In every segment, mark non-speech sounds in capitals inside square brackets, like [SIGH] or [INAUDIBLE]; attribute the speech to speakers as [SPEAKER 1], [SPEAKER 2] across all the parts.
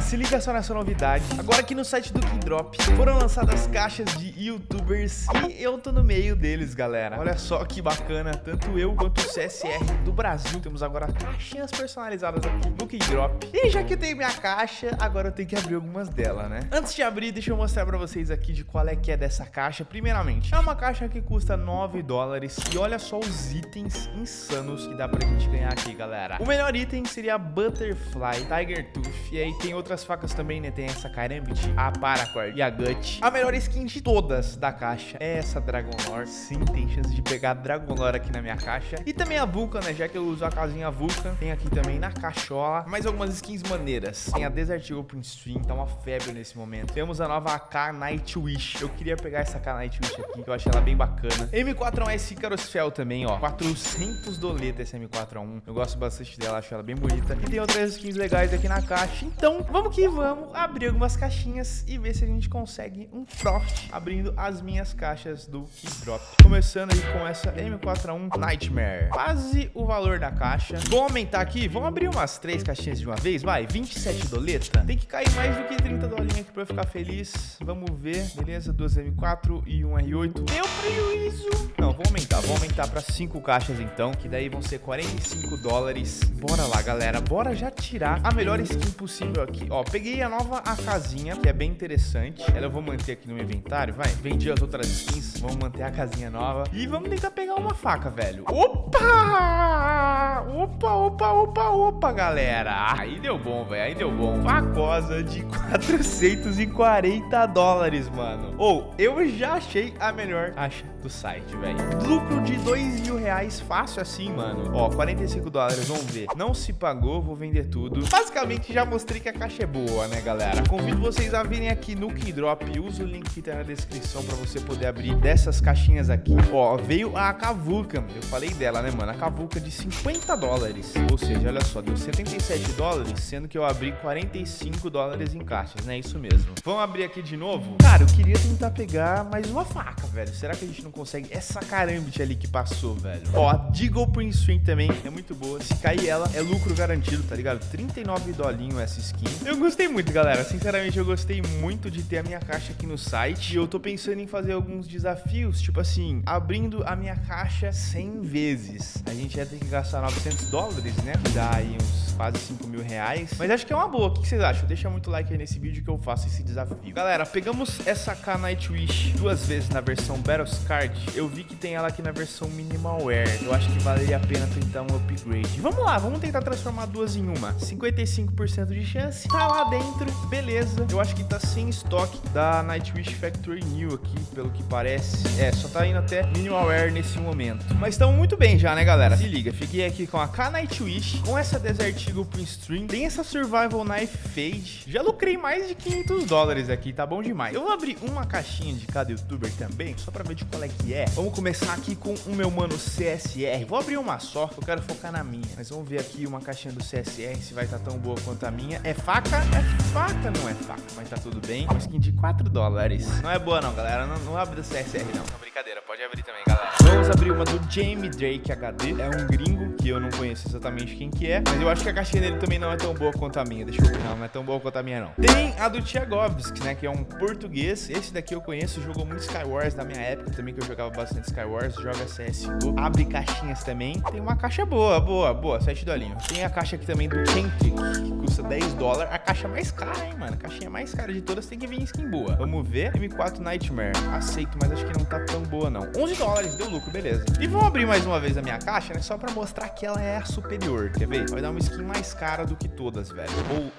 [SPEAKER 1] se liga só nessa novidade. Agora aqui no site do Kingdrop foram lançadas caixas de youtubers e eu tô no meio deles, galera. Olha só que bacana, tanto eu quanto o CSR do Brasil. Temos agora caixinhas personalizadas aqui no Kingdrop. E já que eu tenho minha caixa, agora eu tenho que abrir algumas delas, né? Antes de abrir, deixa eu mostrar pra vocês aqui de qual é que é dessa caixa. Primeiramente, é uma caixa que custa 9 dólares e olha só os itens insanos que dá pra gente ganhar aqui, galera. O melhor item seria a Butterfly Tiger Tooth. E aí tem outras facas também, né? Tem essa Karambit, a Paracord e a Gut. A melhor skin de todas da caixa é essa Dragon Lore. Sim, tem chance de pegar Dragon Lore aqui na minha caixa. E também a Vulcan, né? Já que eu uso a casinha Vulcan. Tem aqui também na cachola. Mais algumas skins maneiras. Tem a Desert Eagle Prince Stream, tá uma febre nesse momento. Temos a nova AK Nightwish. Eu queria pegar essa AK Nightwish aqui, que eu achei ela bem bacana. M4A1S Icarus Fel também, ó. 400 doleta esse M4A1. Eu gosto bastante dela, acho ela bem bonita. E tem outras skins legais aqui na caixa. Então, vamos que vamos abrir algumas caixinhas e ver se a gente consegue um profit abrindo as minhas caixas do Keydrop. Começando aí com essa M4A1 Nightmare. Quase o valor da caixa. Vamos aumentar aqui? Vamos abrir umas três caixinhas de uma vez? Vai, 27 doleta. Tem que cair mais do que 30 dolinhas aqui pra eu ficar feliz. Vamos ver. Beleza, duas M4 e um R8. Deu prejuízo. Não, vou aumentar. Vou aumentar pra cinco caixas então, que daí vão ser 45 dólares. Bora lá, galera. Bora já tirar a melhor skin possível aqui. Ó, peguei a nova acasinha, que é bem interessante. Ela eu vou manter aqui no meu inventário, vai. Vendi as outras skins, vamos manter a casinha nova. E vamos tentar pegar uma faca, velho. Opa! Opa, opa, opa, opa, galera. Aí deu bom, velho. Aí deu bom. Facosa de [LAUGHS] 440 dólares, mano. Ou, oh, eu já achei a melhor caixa do site, velho. Lucro de 2 mil reais fácil assim, mano. Ó, 45 dólares, vamos ver. Não se pagou, vou vender tudo. Basicamente, já mostrei que a caixa é boa, né, galera? Convido vocês a virem aqui no Keydrop. Usa o link que tá na descrição pra você poder abrir dessas caixinhas aqui. Ó, veio a Kavuka. Eu falei dela, né, mano? A Kavuka de 50 dólares. Ou seja, olha só, deu 77 dólares, sendo que eu abri 45 dólares em caixas, né? Isso mesmo. Vamos abrir aqui de novo? Cara, eu queria tentar pegar mais uma faca, velho. Será que a gente não consegue? Essa carambit ali que passou, velho. Ó, a Deagle Prince String também é muito boa. Se cair ela, é lucro garantido, tá ligado? 39 dolinho essa skin. Eu gostei muito, galera. Sinceramente, eu gostei muito de ter a minha caixa aqui no site. E eu tô pensando em fazer alguns desafios, tipo assim, abrindo a minha caixa 100 vezes. A gente ia ter que gastar 900 dólares, né? Dá aí uns quase 5 mil reais. Mas acho que é uma boa. O que vocês acham? Deixa muito like aí nesse vídeo que eu faço esse desafio. Galera, pegamos essa K Nightwish duas vezes na versão Battles Card. Eu vi que tem ela aqui na versão Minimal Wear. Eu acho que valeria a pena tentar um upgrade. Vamos lá, vamos tentar transformar duas em uma. 55% de chance. Tá lá dentro, beleza. Eu acho que tá sem estoque da Nightwish Factory New aqui, pelo que parece. É, só tá indo até Minimal Wear nesse momento. Mas estamos muito bem já, né, galera? Se liga, fiquei aqui com a K Nightwish, com essa Desert Eagle Prince Stream, tem essa Survival Knife Fade. Já lucrei mais de 500 dólares aqui, tá bom demais. Eu vou abrir uma caixinha de cada youtuber também, só pra ver de qual é que é. Vamos começar aqui com o meu mano CSR. Vou abrir uma só, eu quero focar na minha. Mas vamos ver aqui uma caixinha do CSR, se vai estar tá tão boa quanto a minha. É faca? É faca, não é faca, mas tá tudo bem. Uma skin de 4 dólares. Não é boa não, galera. Não, não abre do CSR não. Não, brincadeira, pode abrir também. Vamos abrir uma do Jamie Drake HD. É um gringo que eu não conheço exatamente quem que é. Mas eu acho que a caixinha dele também não é tão boa quanto a minha. Deixa eu ver. Não, não é tão boa quanto a minha, não. Tem a do Tiagovski, né? Que é um português. Esse daqui eu conheço. Jogou muito Skywars na minha época também, que eu jogava bastante Skywars. Joga CSGO. Abre caixinhas também. Tem uma caixa boa, boa, boa. 7 dolinhos. Tem a caixa aqui também do Kentrick, que custa 10 dólares. A caixa mais cara, hein, mano? A caixinha mais cara de todas tem que vir skin boa. Vamos ver. M4 Nightmare. Aceito, mas acho que não tá tão boa, não. 11 dólares, deu lucro, beleza. E vamos abrir mais uma vez a minha caixa, né? Só pra mostrar que ela é a superior. Quer ver? Vai dar uma skin mais cara do que todas, velho.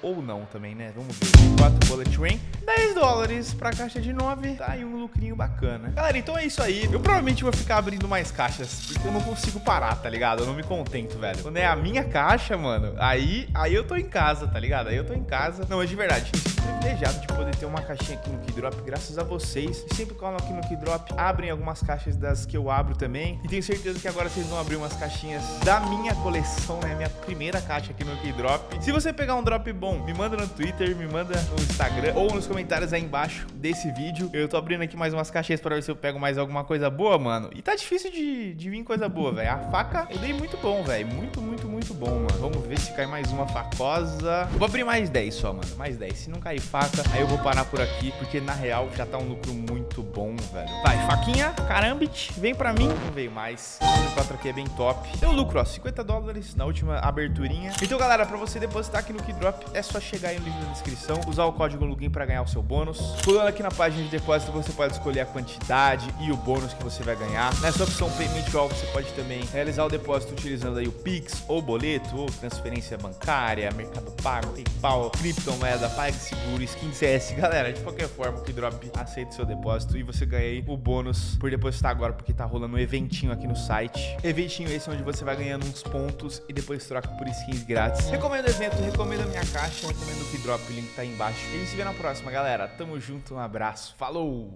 [SPEAKER 1] Ou, ou não também, né? Vamos ver. 4 Bullet Train. 10 dólares pra caixa de 9. Tá aí um lucrinho bacana. Galera, então é isso aí. Eu provavelmente vou ficar abrindo mais caixas, porque eu não consigo parar, tá ligado? Eu não me contento, velho. Quando é a minha caixa, mano, aí, aí eu tô em casa, tá ligado? Aí eu tô em casa. Não, mas de verdade, privilegiado de poder ter uma caixinha aqui no Keydrop, graças a vocês. E sempre colam aqui no Keydrop, abrem algumas caixas das que eu abro também. E tenho certeza que agora vocês vão abrir umas caixinhas da minha coleção, né? Minha primeira caixa aqui no Keydrop. Se você pegar um drop bom, me manda no Twitter, me manda no Instagram ou nos comentários aí embaixo desse vídeo. Eu tô abrindo aqui mais umas caixinhas para ver se eu pego mais alguma coisa boa, mano. E tá difícil de, de vir coisa boa, velho. A faca eu dei muito bom, velho. Muito, muito, muito bom, mano. Vamos ver se cai mais uma facosa. Vou abrir mais 10 só, mano. Mais 10. Se não cair faca, aí eu vou parar por aqui, porque na real já tá um lucro muito bom, velho. Vai, faquinha, carambit, vem pra mim. Não veio mais. O 4 aqui é bem top. Deu lucro, ó. 50 dólares na última aberturinha. Então, galera, pra você depositar aqui no Keydrop, é só chegar aí no link na descrição, usar o código login pra ganhar o seu bônus. Pulando aqui na página de depósito, você pode escolher a quantidade e o bônus que você vai ganhar. Nessa opção Payment All, você pode também realizar o depósito utilizando aí o Pix, ou boleto, ou transferência bancária, Mercado Pago, PayPal, criptomoeda, PagSeguro, Skin CS. [LAUGHS] Galera, de qualquer forma, o Keydrop aceita o seu depósito e você ganha o bônus por depositar agora, porque tá rolando um eventinho aqui no site. Eventinho esse onde você vai ganhando uns pontos e depois troca por skins grátis. Recomendo o evento, recomendo a minha caixa, recomendo o Keydrop, o link tá aí embaixo. E a gente se vê na próxima, galera. Tamo junto, um abraço, falou!